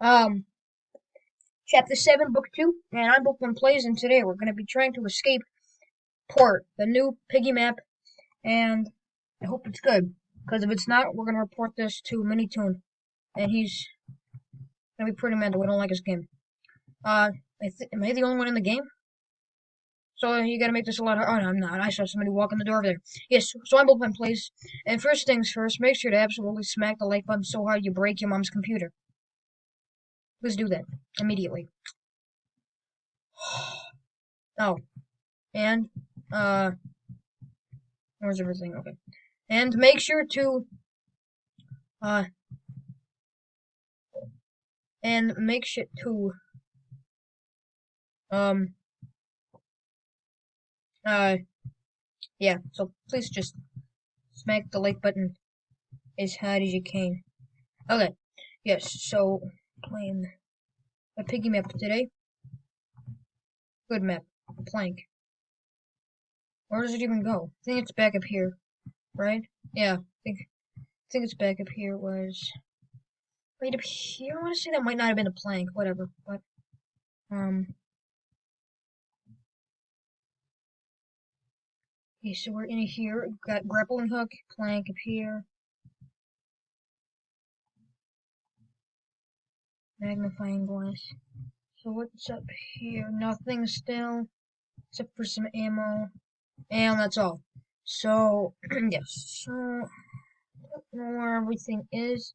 Um, Chapter 7, Book 2, and I'm Book 1 Plays, and today we're going to be trying to escape Port, the new Piggy map, and I hope it's good, because if it's not, we're going to report this to Minitoon, and he's going to be pretty mad that we don't like his game. Uh, I am I the only one in the game? So you gotta make this a lot harder. Oh, no, I'm not. I saw somebody walk in the door over there. Yes, so I'm 1 Plays, and first things first, make sure to absolutely smack the like button so hard you break your mom's computer. Let's do that immediately. Oh, and uh, where's everything? Okay, and make sure to uh, and make sure to um uh yeah. So please just smack the like button as hard as you can. Okay, yes. So playing a piggy map today. Good map. Plank. Where does it even go? I think it's back up here. Right? Yeah, I think I think it's back up here was right up here. I wanna say that might not have been a plank, whatever. But um Okay, so we're in here. We've got grappling hook, plank up here. Magnifying glass. So what's up here? Nothing still, except for some ammo, and that's all. So, yes, so, I don't know where everything is,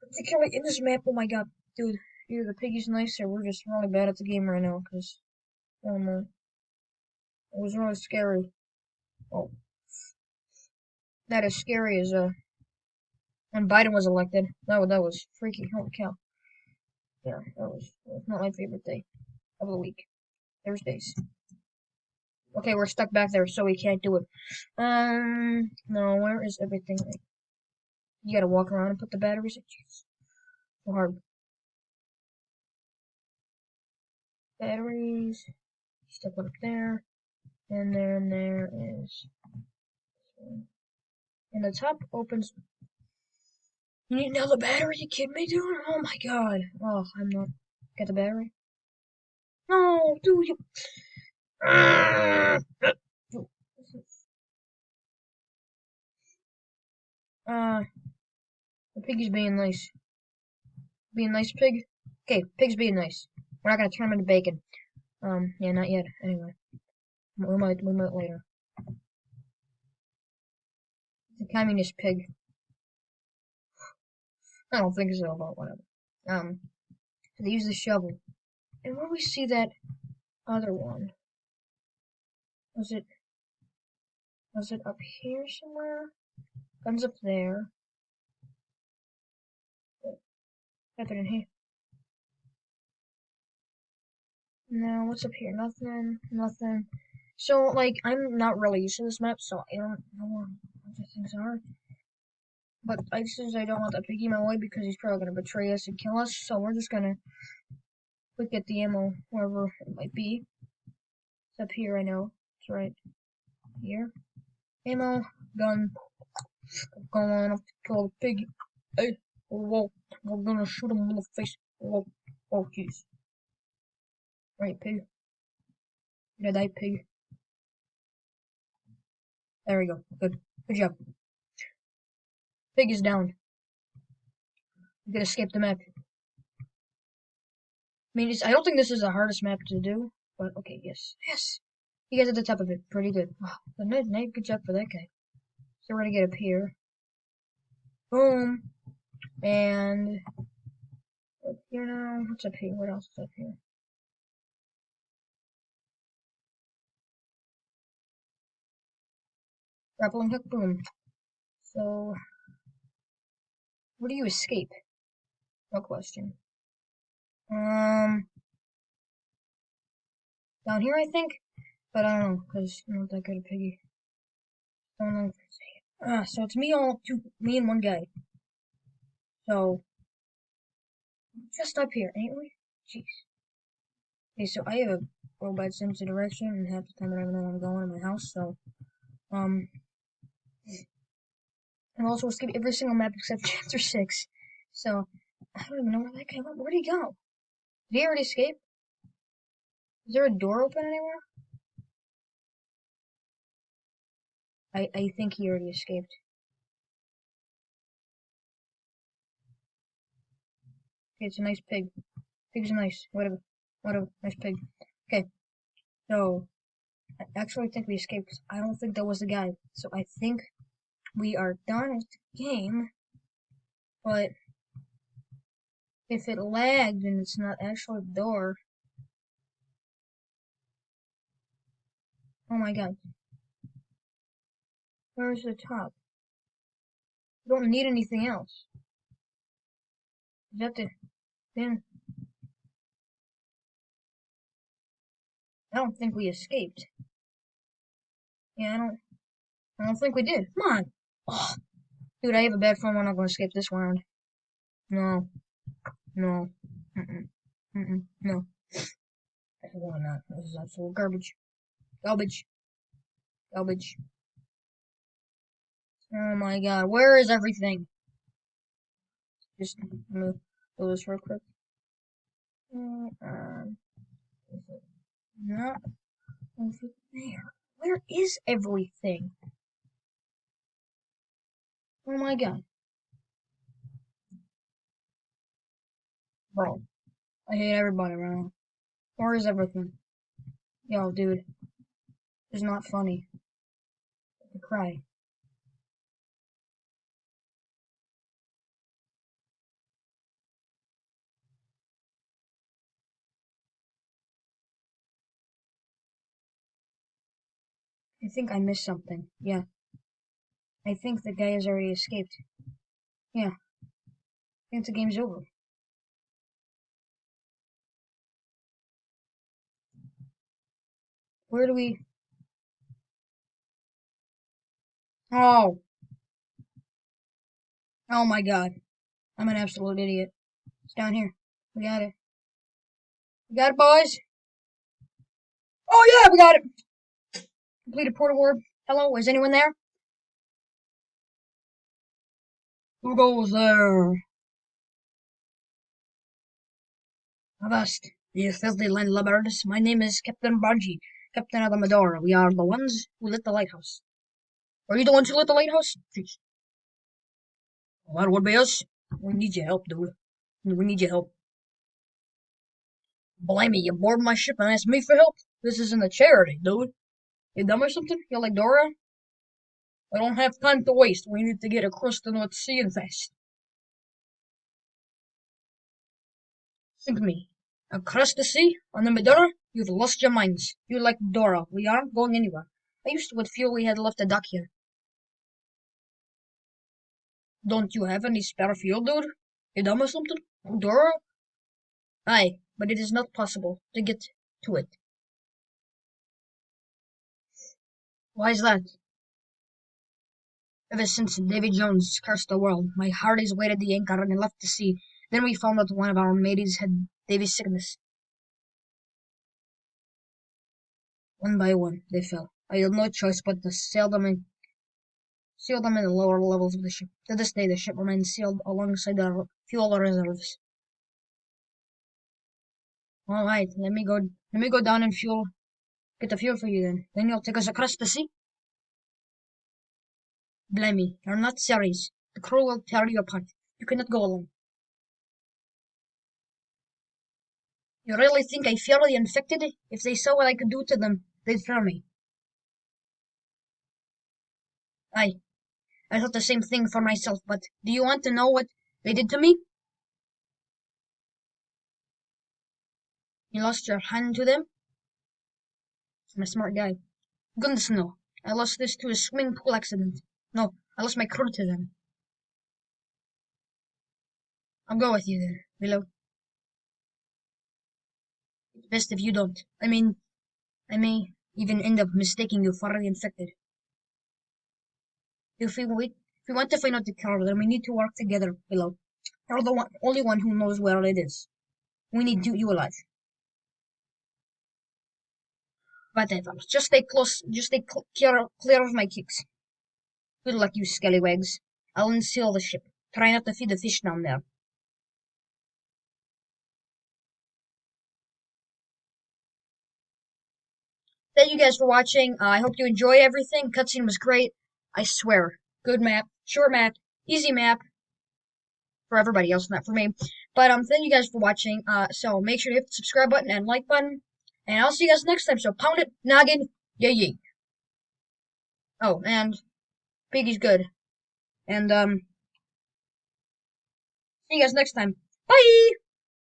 particularly in this map, oh my god, dude, either the piggy's nice or we're just really bad at the game right now, because, oh no, it was really scary. Oh, that is scary as, uh, when Biden was elected. That, that was freaky, holy cow yeah, that was, not my favorite day of the week. Thursdays. Okay, we're stuck back there, so we can't do it. Um, no, where is everything? You gotta walk around and put the batteries in. Jeez. So hard. Batteries. Stuck one up there. And then there is. And the top opens you need another battery? You kidding me, dude? Oh my god. Oh, I'm not. Get the battery? No, dude. You... Uh, the piggy's being nice. Being nice, pig? Okay, pig's being nice. We're not gonna turn him into bacon. Um, yeah, not yet. Anyway. We might, we might later. A communist pig. I don't think so, but whatever. Um, they use the shovel. And where we see that other one? Was it, was it up here somewhere? Guns up there. Nothing in here. No, what's up here? Nothing, nothing. So, like, I'm not really used to this map, so I don't know what other things are. But I I don't want that piggy my way because he's probably gonna betray us and kill us, so we're just gonna quick get the ammo wherever it might be. It's up here, I know. It's right here. Ammo, gun. Going up to kill the piggy. Hey, whoa, we're gonna shoot him in the face. Whoa, oh jeez. Right, pig. Did I die, pig? There we go. Good. Good job. Pig is down. You can escape the map. I mean, I don't think this is the hardest map to do, but okay, yes. Yes! You guys at the top of it. Pretty good. Wow, nice, nice, good job for that guy. So we're gonna get up here. Boom. And up here now. What's up here? What else is up here? Grappling hook, boom. So where do you escape? No question. Um, down here, I think, but I don't know because I'm not that good at piggy. Don't know. If I can say it. Ah, so it's me all two, me and one guy. So just up here, ain't we? Jeez. Okay, so I have a robot sense of direction, and half the time I don't know where I'm going in my house. So, um, and also skip every single map except chapter 6. So, I don't even know where that guy went. Where'd he go? Did he already escape? Is there a door open anywhere? I, I think he already escaped. Okay, it's a nice pig. Pig's are nice. Whatever. Whatever. Nice pig. Okay. So, I actually think we escaped I don't think that was the guy. So I think we are done with the game. But if it lagged and it's not actually the door. Oh my god. Where's the top? You don't need anything else. Is that the I don't think we escaped. Yeah, I don't I don't think we did. Come on. Dude, I have a bad phone. I'm not gonna skip this round. No. No. Mm-mm. Mm-mm. No. Why not? This is absolute garbage. Garbage. Garbage. Oh my god, where is everything? Just move do this real quick. Um, not over there. Where is everything? Oh my god. Bro, I hate everybody now. Where is everything? Yo, dude. It's not funny. I cry. I think I missed something. Yeah. I think the guy has already escaped. Yeah. I think the game's over. Where do we... Oh. Oh my god. I'm an absolute idiot. It's down here. We got it. We got it, boys. Oh yeah, we got it. Completed port orb. Hello, is anyone there? Who goes there? Avast, you filthy landlubbers. My name is Captain Bungie, Captain of the Medora. We are the ones who lit the lighthouse. Are you the ones who lit the lighthouse? Jeez. Well, that would be us. We need your help, dude. We need your help. Blimey, you board my ship and ask me for help? This isn't a charity, dude. You dumb or something? You like Dora? I don't have time to waste. We need to get across the North Sea and fast. Think me. Across the sea? On the Medora? You've lost your minds. You're like Dora. We aren't going anywhere. I used to what fuel we had left to dock here. Don't you have any spare fuel, dude? You dumb or something? Dora? Aye, but it is not possible to get to it. Why is that? Ever since Davy Jones cursed the world, my hearties waited the anchor and left the sea. Then we found that one of our mateys had Davy's sickness. One by one, they fell. I had no choice but to sail them in, seal them in the lower levels of the ship. To this day, the ship remains sealed alongside the fuel reserves. All right, let me go. Let me go down and fuel Get the fuel for you then. Then you'll take us across the sea? Blimey, you're not serious. The crew will tear you apart. You cannot go alone. You really think I fear the infected? If they saw what I could do to them, they'd fear me. I, I thought the same thing for myself, but do you want to know what they did to me? You lost your hand to them? I'm a smart guy. Goodness no. I lost this to a swimming pool accident. No, I lost my crew to them. I'll go with you then, Willow. It's best if you don't. I mean, I may even end up mistaking you for the infected. If we wait, if we want to find out the cure, then we need to work together, Willow. You're the one, only one who knows where it is. We need you, you alive. Whatever. Just stay close. Just stay clear, clear of my kicks. Good luck, you scallywags. I'll unseal the ship. Try not to feed the fish down there. Thank you guys for watching. Uh, I hope you enjoy everything. Cutscene was great. I swear. Good map. Short map. Easy map. For everybody else, not for me. But um, thank you guys for watching. Uh, so make sure to hit the subscribe button and like button. And I'll see you guys next time. So pound it, noggin, yay yay. Oh, and Piggy's good. And um, see you guys next time. Bye.